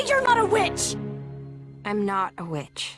Say you're not a witch! I'm not a witch.